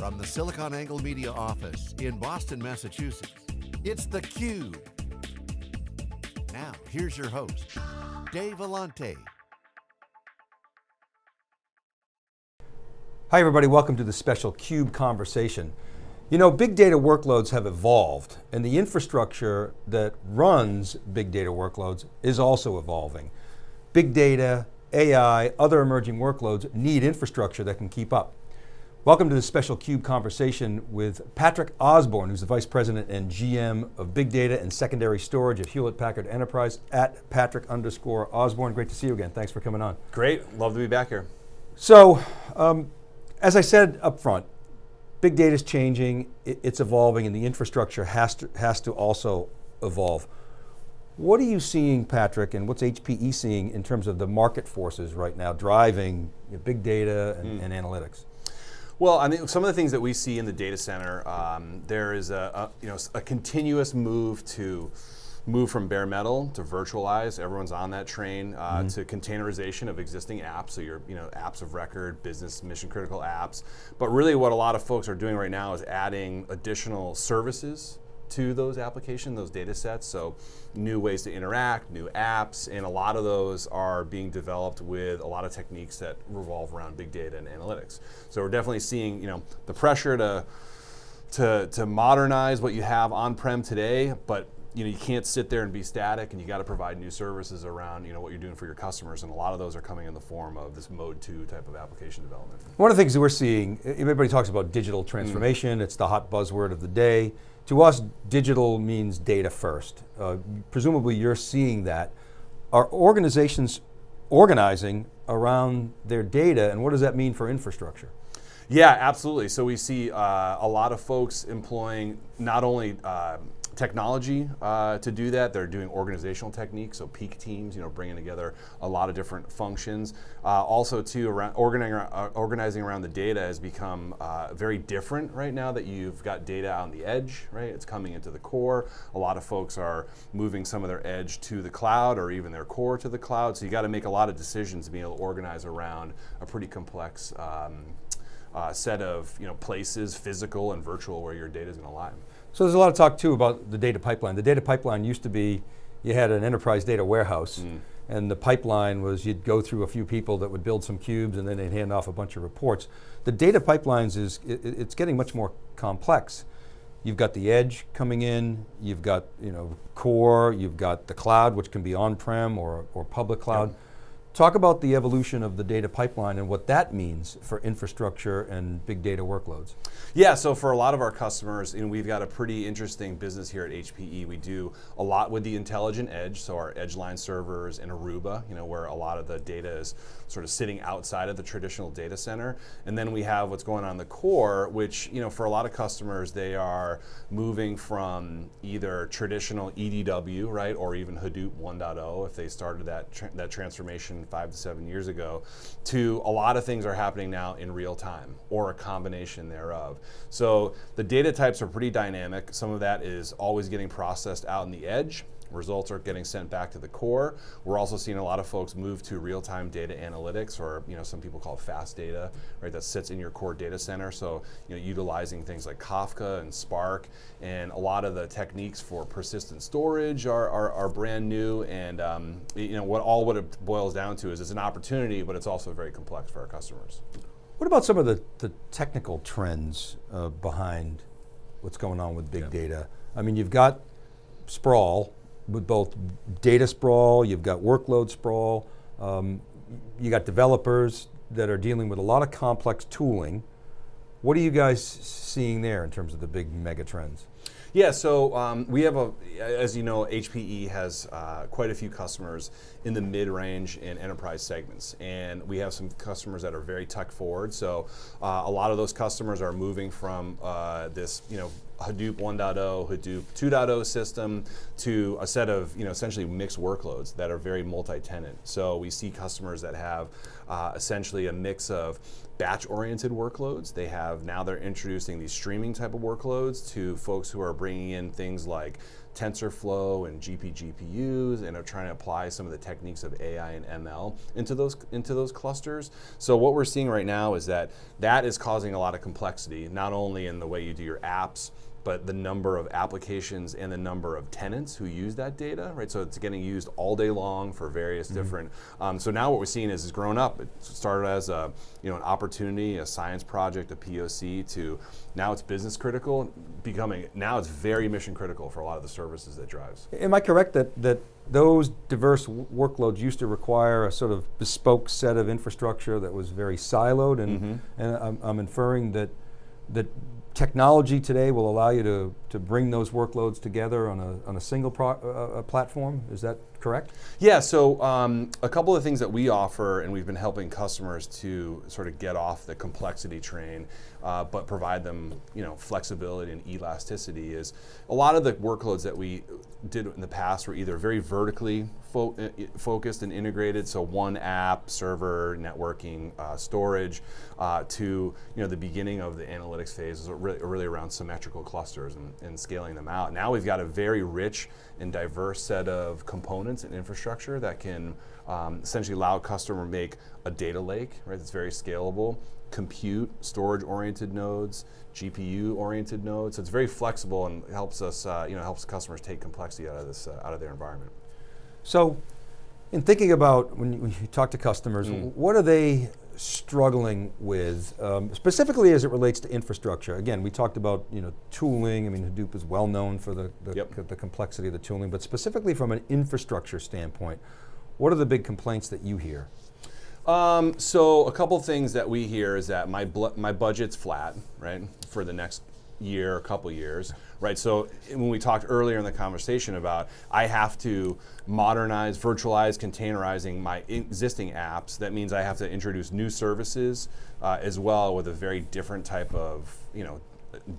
From the SiliconANGLE Media office in Boston, Massachusetts, it's theCUBE. Now, here's your host, Dave Vellante. Hi everybody, welcome to the special CUBE conversation. You know, big data workloads have evolved and the infrastructure that runs big data workloads is also evolving. Big data, AI, other emerging workloads need infrastructure that can keep up. Welcome to this special CUBE conversation with Patrick Osborne, who's the Vice President and GM of Big Data and Secondary Storage at Hewlett Packard Enterprise, at Patrick underscore Osborne. Great to see you again, thanks for coming on. Great, love to be back here. So, um, as I said up front, big data is changing, it's evolving, and the infrastructure has to, has to also evolve. What are you seeing, Patrick, and what's HPE seeing in terms of the market forces right now driving big data and, mm. and analytics? Well, I mean, some of the things that we see in the data center, um, there is a, a, you know a continuous move to move from bare metal to virtualize. Everyone's on that train uh, mm -hmm. to containerization of existing apps. So your you know apps of record, business mission critical apps. But really, what a lot of folks are doing right now is adding additional services to those applications, those data sets. So new ways to interact, new apps, and a lot of those are being developed with a lot of techniques that revolve around big data and analytics. So we're definitely seeing you know the pressure to to, to modernize what you have on-prem today, but you know, you can't sit there and be static and you got to provide new services around you know, what you're doing for your customers and a lot of those are coming in the form of this mode two type of application development. One of the things that we're seeing, everybody talks about digital transformation, mm. it's the hot buzzword of the day. To us, digital means data first. Uh, presumably you're seeing that. Are organizations organizing around their data and what does that mean for infrastructure? Yeah, absolutely. So we see uh, a lot of folks employing not only uh, technology uh, to do that. They're doing organizational techniques, so peak teams, you know, bringing together a lot of different functions. Uh, also, too, around organizing, uh, organizing around the data has become uh, very different right now that you've got data on the edge, right? It's coming into the core. A lot of folks are moving some of their edge to the cloud or even their core to the cloud. So you got to make a lot of decisions to be able to organize around a pretty complex um, uh, set of you know places, physical and virtual, where your data is going to lie. So there's a lot of talk too about the data pipeline. The data pipeline used to be, you had an enterprise data warehouse mm. and the pipeline was you'd go through a few people that would build some cubes and then they'd hand off a bunch of reports. The data pipelines is, it, it's getting much more complex. You've got the edge coming in, you've got you know core, you've got the cloud, which can be on-prem or, or public cloud. Yep. Talk about the evolution of the data pipeline and what that means for infrastructure and big data workloads. Yeah, so for a lot of our customers, you know, we've got a pretty interesting business here at HPE. We do a lot with the intelligent edge, so our edgeline servers in Aruba, you know, where a lot of the data is sort of sitting outside of the traditional data center. And then we have what's going on in the core, which, you know, for a lot of customers, they are moving from either traditional EDW, right, or even Hadoop 1.0 if they started that, tra that transformation five to seven years ago, to a lot of things are happening now in real time, or a combination thereof. So the data types are pretty dynamic. Some of that is always getting processed out in the edge, Results are getting sent back to the core. We're also seeing a lot of folks move to real-time data analytics, or you know, some people call it fast data, right? That sits in your core data center. So you know, utilizing things like Kafka and Spark, and a lot of the techniques for persistent storage are, are, are brand new. And um, you know, what all what it boils down to is it's an opportunity, but it's also very complex for our customers. What about some of the, the technical trends uh, behind what's going on with big yeah. data? I mean, you've got sprawl, with both data sprawl, you've got workload sprawl, um, you got developers that are dealing with a lot of complex tooling. What are you guys seeing there in terms of the big mega trends? Yeah, so um, we have a, as you know, HPE has uh, quite a few customers in the mid-range and enterprise segments. And we have some customers that are very tech forward. So uh, a lot of those customers are moving from uh, this, you know, Hadoop 1.0, Hadoop 2.0 system to a set of you know essentially mixed workloads that are very multi-tenant. So we see customers that have uh, essentially a mix of batch-oriented workloads. They have now they're introducing these streaming type of workloads to folks who are bringing in things like TensorFlow and GP GPUs and are trying to apply some of the techniques of AI and ML into those into those clusters. So what we're seeing right now is that that is causing a lot of complexity, not only in the way you do your apps, but the number of applications and the number of tenants who use that data, right? So it's getting used all day long for various mm-hmm. different. Um, so now what we're seeing is it's grown up. It started as a you know an opportunity, a science project, a POC, to now it's business critical, becoming now it's very mission critical for a lot of the services that drives. Am I correct that that those diverse workloads used to require a sort of bespoke set of infrastructure that was very siloed, and mm-hmm. and I'm, I'm inferring that that technology today will allow you to, to bring those workloads together on a, on a single pro, uh, uh, platform. Is that correct? Yeah, so um, a couple of things that we offer, and we've been helping customers to sort of get off the complexity train, uh, but provide them you know, flexibility and elasticity, is a lot of the workloads that we did in the past were either very vertically fo uh, focused and integrated, so one app, server, networking, uh, storage, uh, to you know the beginning of the analytics phase is really, really around symmetrical clusters and, and, scaling them out. Now we've got a very rich and diverse set of components and infrastructure that can um, essentially allow a customer to make a data lake, right? That's very scalable, compute, storage-oriented nodes, GPU-oriented nodes. So it's very flexible and helps us, uh, you know, helps customers take complexity out of this, uh, out of their environment. So, in thinking about when you, when you talk to customers, mm. what are they struggling with, um, specifically as it relates to infrastructure? Again, we talked about you know tooling. I mean, Hadoop is well known for the the, yep. the complexity of the tooling, but specifically from an infrastructure standpoint, what are the big complaints that you hear? Um, so a couple things that we hear is that my my budget's flat, right, for the next year, a couple years, right? So when we talked earlier in the conversation about I have to modernize, virtualize, containerizing my existing apps, that means I have to introduce new services uh, as well with a very different type of, you know,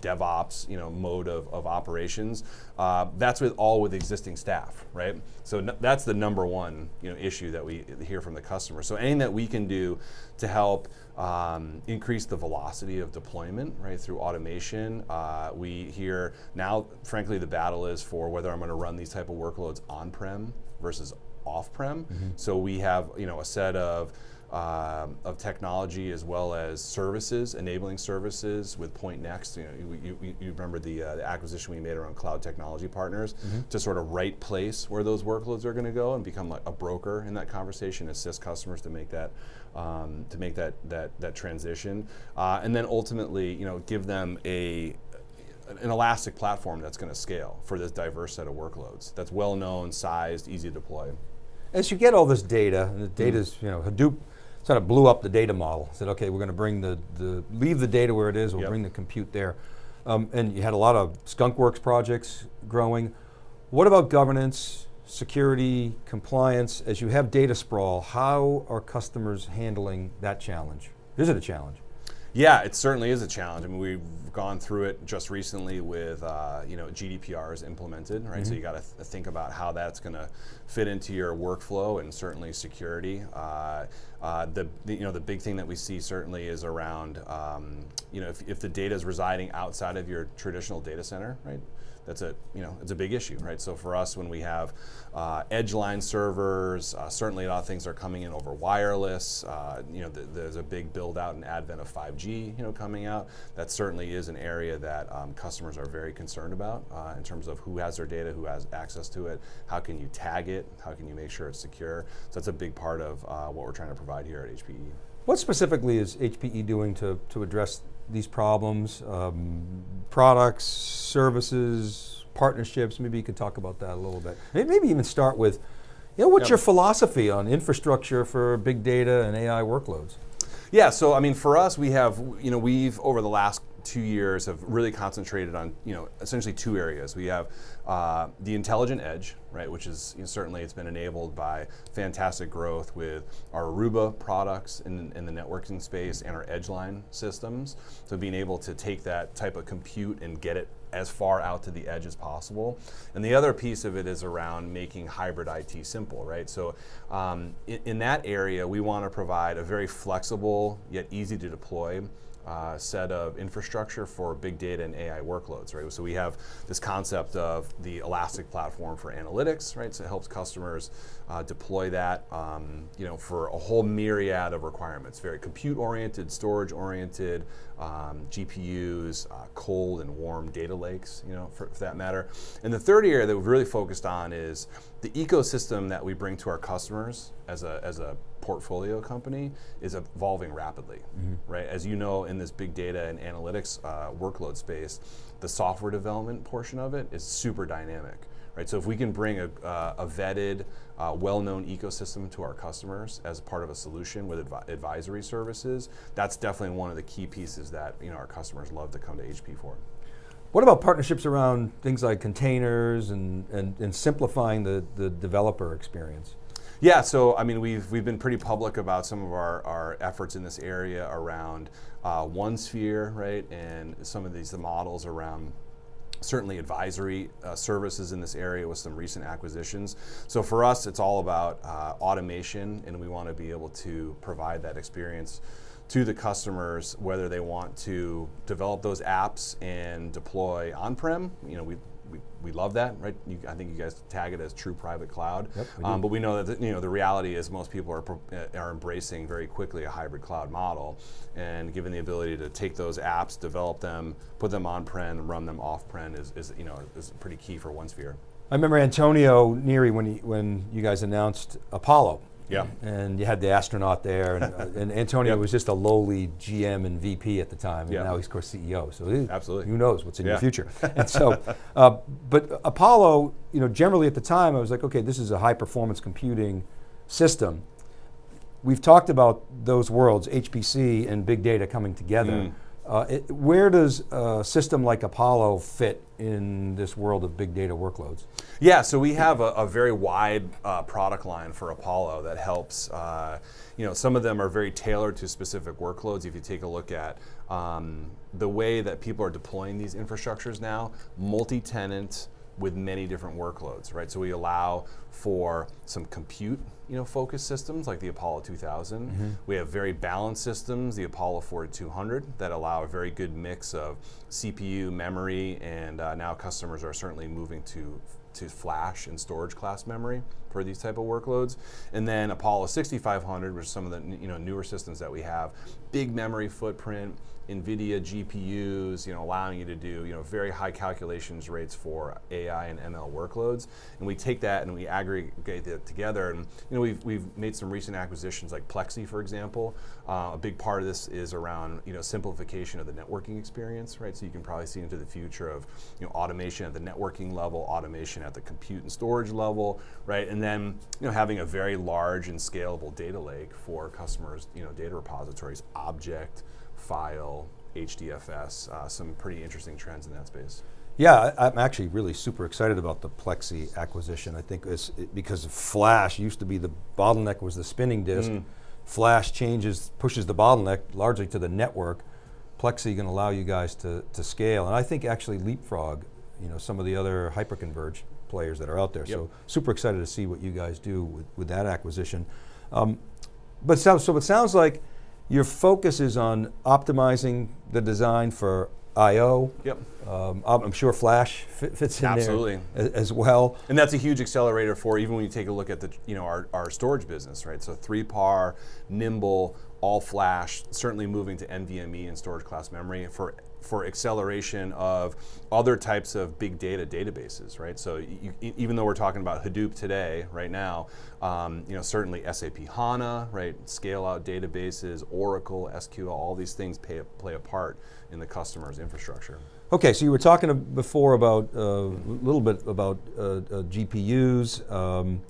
DevOps, you know, mode of, of operations. Uh, that's with all with existing staff, right? So that's the number one, you know, issue that we hear from the customer. So anything that we can do to help um, increase the velocity of deployment, right, through automation. Uh, we hear now, frankly, the battle is for whether I'm going to run these type of workloads on-prem versus off-prem. Mm-hmm. So we have, you know, a set of um, of technology as well as services, enabling services with Pointnext. You, know, you, you, you remember the, uh, the, acquisition we made around cloud technology partners mm-hmm. to sort of right place where those workloads are going to go and become like a broker in that conversation, assist customers to make that um, to make that that that transition, uh, and then ultimately, you know, give them a an elastic platform that's going to scale for this diverse set of workloads. That's well known, sized, easy to deploy. As you get all this data, and the data is, mm-hmm. you know, Hadoop sort of blew up the data model. Said, okay, we're going to bring the, the, leave the data where it is, we'll yep. bring the compute there. Um, and you had a lot of skunkworks projects growing. What about governance, security, compliance? As you have data sprawl, how are customers handling that challenge? Is it a challenge? Yeah, it certainly is a challenge. I mean, we've gone through it just recently with, uh, you know, GDPR is implemented, right? Mm-hmm. So you got to th- think about how that's going to fit into your workflow and certainly security. Uh, uh, the, the, you know the big thing that we see certainly is around um, you know if, if the data is residing outside of your traditional data center, right? That's a you know it's a big issue, right? So for us, when we have uh, Edgeline servers, uh, certainly a lot of things are coming in over wireless. Uh, you know, th there's a big build out and advent of 5G, you know, coming out. That certainly is an area that um, customers are very concerned about uh, in terms of who has their data, who has access to it, how can you tag it, how can you make sure it's secure. So that's a big part of uh, what we're trying to provide here at HPE. What specifically is HPE doing to, to address these problems? Um, products, services, partnerships, maybe you could talk about that a little bit. Maybe even start with, you know, what's yep. your philosophy on infrastructure for big data and AI workloads? Yeah, so I mean, for us, we have, you know, we've over the last two years have really concentrated on, you know, essentially two areas. We have uh, the intelligent edge, right, which is you know, certainly it's been enabled by fantastic growth with our Aruba products in, in the networking space and our Edgeline systems. So being able to take that type of compute and get it as far out to the edge as possible. And the other piece of it is around making hybrid IT simple, right? So um, in, in, that area, we want to provide a very flexible yet easy to deploy uh, set of infrastructure for big data and AI workloads, right? So we have this concept of the Elastic platform for analytics, right? So it helps customers uh, deploy that, um, you know, for a whole myriad of requirements. Very compute-oriented, storage-oriented, um, GPUs, uh, cold and warm data lakes, you know, for, for that matter. And the third area that we've really focused on is the ecosystem that we bring to our customers as a as a portfolio company is evolving rapidly, mm-hmm. right? As you know, in this big data and analytics uh, workload space, the software development portion of it is super dynamic, right? So if we can bring a, uh, a vetted, uh, well-known ecosystem to our customers as part of a solution with advi- advisory services, that's definitely one of the key pieces that you know our customers love to come to HP for. What about partnerships around things like containers and, and, and simplifying the, the developer experience? Yeah, so I mean, we've we've been pretty public about some of our, our efforts in this area around uh, OneSphere, right, and some of these the models around certainly advisory uh, services in this area with some recent acquisitions. So for us, it's all about uh, automation, and we want to be able to provide that experience to the customers, whether they want to develop those apps and deploy on-prem. You know, we we, we love that, right? You, I think you guys tag it as true private cloud. Yep, um, but we know that the, you know the reality is most people are uh, are embracing very quickly a hybrid cloud model, and given the ability to take those apps, develop them, put them on prem, run them off prem is, is you know is pretty key for OneSphere. I remember Antonio Neri when he, when you guys announced Apollo yeah. And you had the astronaut there, and, uh, and Antonio yep. was just a lowly GM and VP at the time, and yep. now he's of course CEO. So he, absolutely, who knows what's in yeah. your future? and so, uh, but Apollo, you know, generally at the time, I was like, okay, this is a high performance computing system. We've talked about those worlds, HPC and big data coming together. Mm. Uh, it, where does a system like Apollo fit in this world of big data workloads? Yeah, so we have a, a very wide uh, product line for Apollo that helps. Uh, you know, some of them are very tailored to specific workloads. If you take a look at um, the way that people are deploying these infrastructures now, multi-tenant with many different workloads, right? So we allow for some compute, you know, focused systems like the Apollo 2000. Mm-hmm. We have very balanced systems, the Apollo 4200, that allow a very good mix of CPU, memory, and uh, now customers are certainly moving to to flash and storage class memory for these type of workloads. And then Apollo 6500, which is some of the you know newer systems that we have, big memory footprint, NVIDIA GPUs, you know, allowing you to do, you know, very high calculations rates for AI and ML workloads. And we take that and we aggregate it together. And, you know, we've, we've made some recent acquisitions like Plexxi, for example. Uh, a big part of this is around, you know, simplification of the networking experience, right? So you can probably see into the future of, you know, automation at the networking level, automation at the compute and storage level, right? And then, you know, having a very large and scalable data lake for customers, you know, data repositories, object, file, HDFS, uh, some pretty interesting trends in that space. Yeah, I, am actually really super excited about the Plexxi acquisition. I think it's it, because Flash used to be the bottleneck was the spinning disk. Mm. Flash changes, pushes the bottleneck largely to the network. Plexxi going to allow you guys to, to scale, and I think actually leapfrog, you know, some of the other hyperconverged players that are out there. Yep. So super excited to see what you guys do with, with that acquisition. Um, but so, so it sounds like your focus is on optimizing the design for I/O. Yep. Um, I'm sure Flash fits in Absolutely. there as, as, well. And that's a huge accelerator for even when you take a look at the you know our, our storage business, right? So 3PAR, nimble, all flash, certainly moving to NVMe and storage class memory for for acceleration of other types of big data databases, right? So you, even though we're talking about Hadoop today, right now, um, you know certainly SAP HANA, right? Scale out databases, Oracle, SQL, all these things play, play a part in the customer's infrastructure. Okay, so you were talking before about uh, a little bit about uh, uh, GPUs. Um,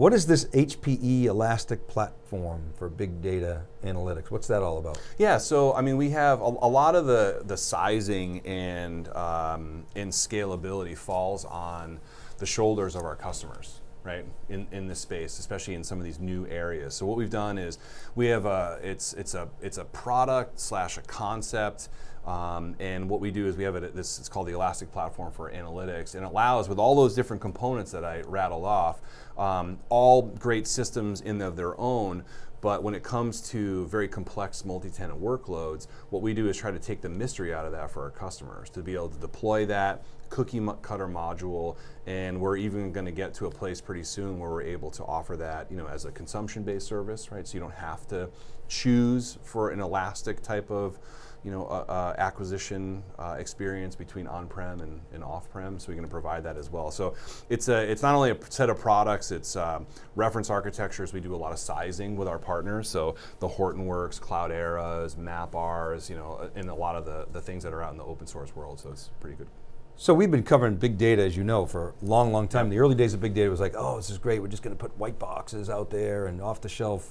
what is this HPE Elastic platform for big data analytics? What's that all about? Yeah, so I mean, we have a, a lot of the the sizing and um, and scalability falls on the shoulders of our customers right in, in this space especially in some of these new areas. So what we've done is we have a it's it's a it's a product slash a concept Um, and what we do is we have it, this, it's called the Elastic Platform for Analytics, and it allows, with all those different components that I rattled off, um, all great systems in of their own, but when it comes to very complex multi-tenant workloads, what we do is try to take the mystery out of that for our customers to be able to deploy that cookie cutter module, and we're even going to get to a place pretty soon where we're able to offer that, you know, as a consumption-based service, right? So you don't have to choose for an elastic type of you know, uh, uh, acquisition uh, experience between on-prem and, and, off-prem, so we're going to provide that as well. So it's a, it's not only a set of products, it's um, reference architectures. We do a lot of sizing with our partners, so the Hortonworks, Cloud Clouderas, MapRs, you know, and a lot of the, the things that are out in the open source world, so it's pretty good. So we've been covering big data, as you know, for a long, long time. In the early days of big data was like, oh, this is great. We're just going to put white boxes out there and off-the-shelf,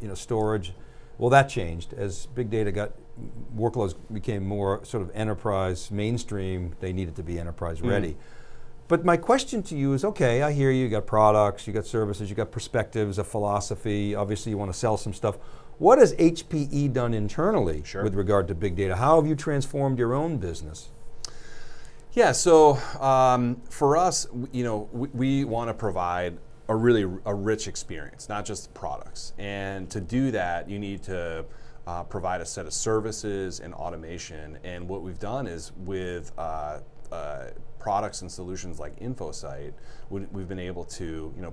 you know, storage. Well, that changed as big data got workloads became more sort of enterprise mainstream. They needed to be enterprise mm. ready. But my question to you is, okay, I hear you, you got products, you got services, you got perspectives, a philosophy, obviously you want to sell some stuff. What has HPE done internally sure. with regard to big data? How have you transformed your own business? Yeah, so um, for us, you know, we, we want to provide a really a rich experience, not just products. And to do that, you need to uh, provide a set of services and automation. And what we've done is with uh, uh, products and solutions like InfoSight, we've been able to, you know,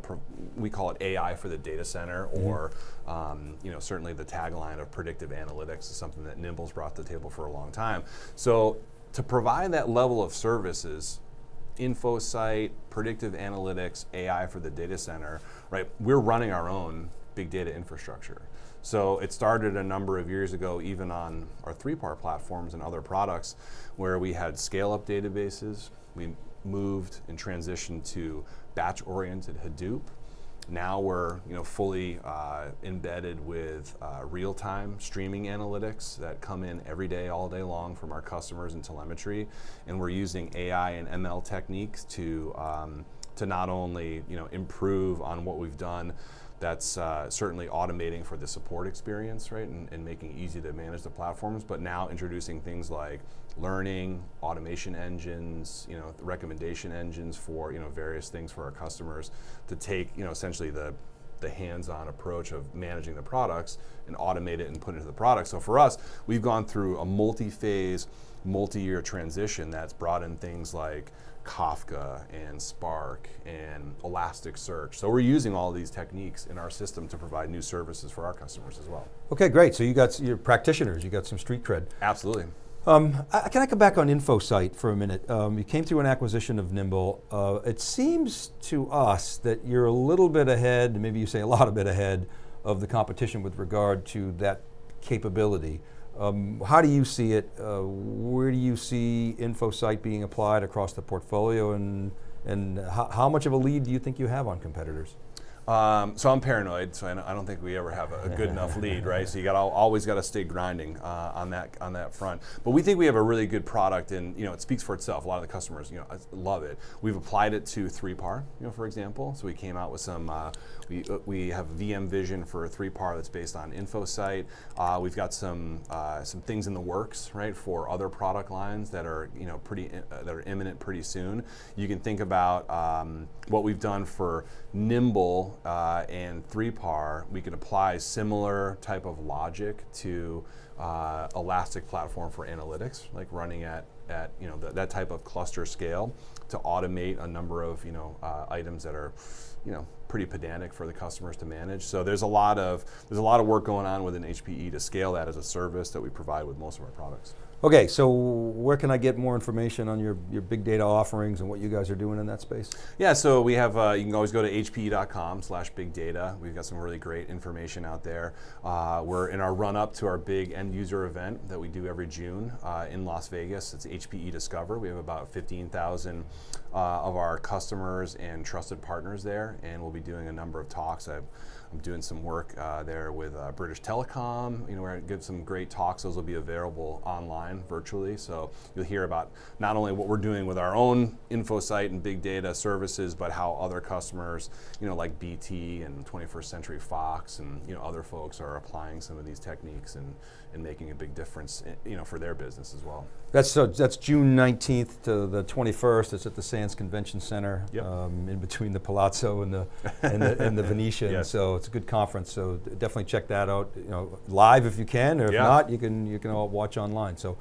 we call it AI for the data center, mm-hmm. or um, you know, certainly the tagline of predictive analytics is something that Nimble's brought to the table for a long time. So to provide that level of services InfoSight, predictive analytics, AI for the data center, right? We're running our own big data infrastructure. So it started a number of years ago, even on our 3PAR platforms and other products, where we had scale-up databases. We moved and transitioned to batch-oriented Hadoop. Now we're you know, fully uh, embedded with uh, real-time streaming analytics that come in every day, all day long from our customers and telemetry. And we're using AI and ML techniques to, um, to not only you know, improve on what we've done that's uh, certainly automating for the support experience, right, and, and, making it easy to manage the platforms, but now introducing things like learning, automation engines, you know, recommendation engines for, you know, various things for our customers to take, you know, essentially the the hands-on approach of managing the products and automate it and put it into the product. So for us, we've gone through a multi-phase, multi-year transition that's brought in things like Kafka and Spark and Elasticsearch. So we're using all these techniques in our system to provide new services for our customers as well. Okay, great. So you got your practitioners, you got some street cred. Absolutely. Um, I, can I come back on InfoSight for a minute? Um, you came through an acquisition of Nimble. Uh, it seems to us that you're a little bit ahead, maybe you say a lot of bit ahead, of the competition with regard to that capability. Um, how do you see it? Uh, where do you see InfoSight being applied across the portfolio and, and how, how much of a lead do you think you have on competitors? Um, so I'm paranoid, so I don't think we ever have a, good enough lead, right? So you got always got to stay grinding uh, on that on that front. But we think we have a really good product, and you know it speaks for itself. A lot of the customers, you know, love it. We've applied it to 3PAR, you know, for example. So we came out with some. Uh, we uh, we have VM Vision for 3PAR that's based on InfoSight. Uh, we've got some uh, some things in the works, right, for other product lines that are you know pretty uh, that are imminent pretty soon. You can think about um, what we've done for Nimble uh, and 3PAR, we can apply similar type of logic to Elastic Platform for Analytics, like running at, at you know, that type of cluster scale to automate a number of you know, uh, items that are you know, pretty pedantic for the customers to manage. So there's a lot of there's a lot of work going on within HPE to scale that as a service that we provide with most of our products. Okay, so where can I get more information on your, your big data offerings and what you guys are doing in that space? Yeah, so we have, uh, you can always go to hpe.com slash big data. We've got some really great information out there. Uh, we're in our run up to our big end user event that we do every June uh, in Las Vegas. It's HPE Discover. We have about 15,000 uh, of our customers and trusted partners there, and we'll be doing a number of talks. I've, I'm doing some work uh, there with uh, British Telecom. You know, we're going to give some great talks. Those will be available online virtually. So you'll hear about not only what we're doing with our own InfoSight and big data services, but how other customers, you know, like BT and 21st Century Fox and you know other folks are applying some of these techniques and, and making a big difference, i- you know, for their business as well. That's, so that's June 19th to the 21st. It's at the Sands Convention Center, Yep. um, in between the Palazzo and the and the, and the Venetian. Yes. So it's a good conference. So definitely check that out. You know, live if you can, or if Yeah. not, you can you can all watch online. So.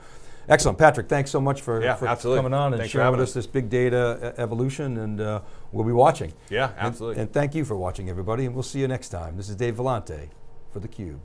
Excellent, Patrick. Thanks so much for, Yeah, for coming on and Thanks sharing with us us. this big data evolution, and uh, we'll be watching. Yeah, And- absolutely. And, thank you for watching, everybody, and we'll see you next time. This is Dave Vellante for theCUBE.